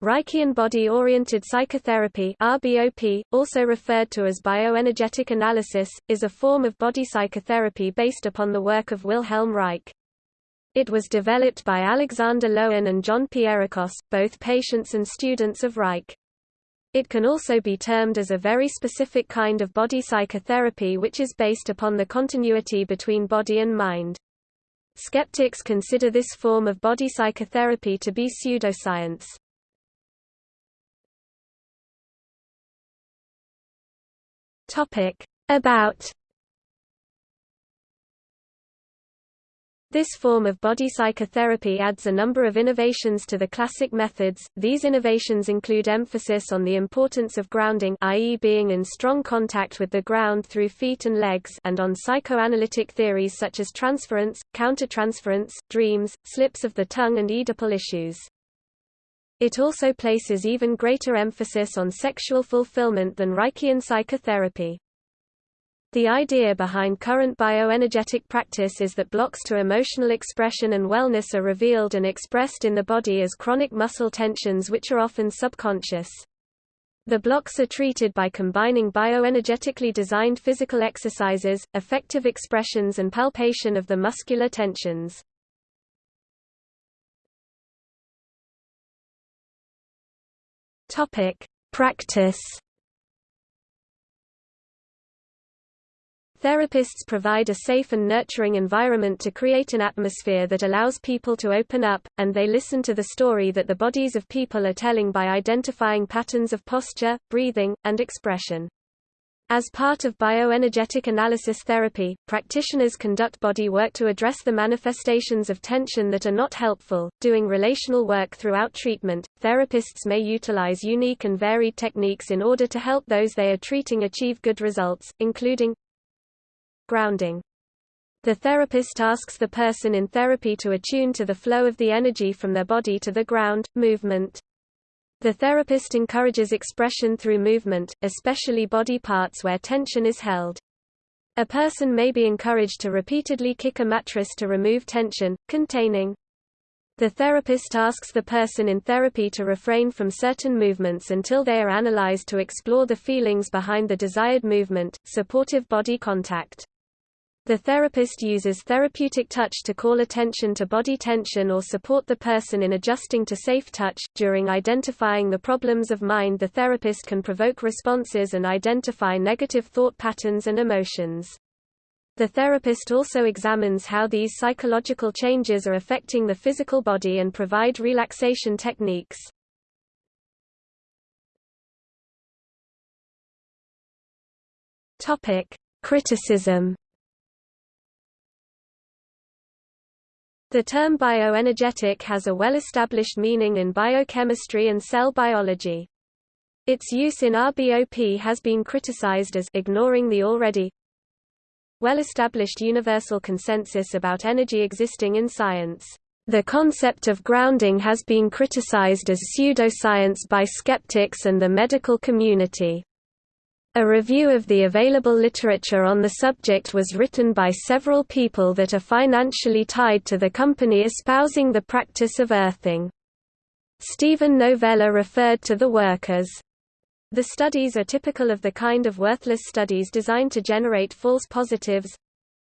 Reichian body-oriented psychotherapy RBOP, also referred to as bioenergetic analysis, is a form of body psychotherapy based upon the work of Wilhelm Reich. It was developed by Alexander Lowen and John Pierrakos, both patients and students of Reich. It can also be termed as a very specific kind of body psychotherapy which is based upon the continuity between body and mind. Skeptics consider this form of body psychotherapy to be pseudoscience. Topic About This form of body psychotherapy adds a number of innovations to the classic methods. These innovations include emphasis on the importance of grounding i.e. being in strong contact with the ground through feet and legs and on psychoanalytic theories such as transference, countertransference, dreams, slips of the tongue and Oedipal issues. It also places even greater emphasis on sexual fulfillment than Reichian psychotherapy. The idea behind current bioenergetic practice is that blocks to emotional expression and wellness are revealed and expressed in the body as chronic muscle tensions which are often subconscious. The blocks are treated by combining bioenergetically designed physical exercises, effective expressions and palpation of the muscular tensions. Topic: Practice. Therapists provide a safe and nurturing environment to create an atmosphere that allows people to open up, and they listen to the story that the bodies of people are telling by identifying patterns of posture, breathing, and expression. As part of bioenergetic analysis therapy, practitioners conduct body work to address the manifestations of tension that are not helpful. Doing relational work throughout treatment, therapists may utilize unique and varied techniques in order to help those they are treating achieve good results, including grounding. The therapist asks the person in therapy to attune to the flow of the energy from their body to the ground, movement, the therapist encourages expression through movement, especially body parts where tension is held. A person may be encouraged to repeatedly kick a mattress to remove tension, containing. The therapist asks the person in therapy to refrain from certain movements until they are analyzed to explore the feelings behind the desired movement, supportive body contact. The therapist uses therapeutic touch to call attention to body tension or support the person in adjusting to safe touch. During identifying the problems of mind, the therapist can provoke responses and identify negative thought patterns and emotions. The therapist also examines how these psychological changes are affecting the physical body and provide relaxation techniques. Topic: Criticism The term bioenergetic has a well-established meaning in biochemistry and cell biology. Its use in RBOP has been criticized as ignoring the already well-established universal consensus about energy existing in science. The concept of grounding has been criticized as pseudoscience by skeptics and the medical community. A review of the available literature on the subject was written by several people that are financially tied to the company espousing the practice of earthing. Steven Novella referred to the work as the studies are typical of the kind of worthless studies designed to generate false positives,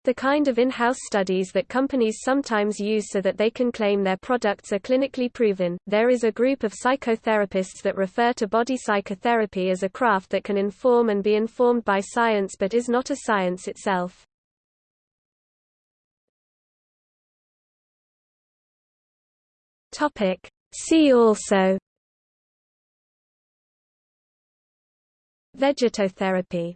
the kind of in-house studies that companies sometimes use so that they can claim their products are clinically proven. There is a group of psychotherapists that refer to body psychotherapy as a craft that can inform and be informed by science but is not a science itself. Topic: See also Vegetotherapy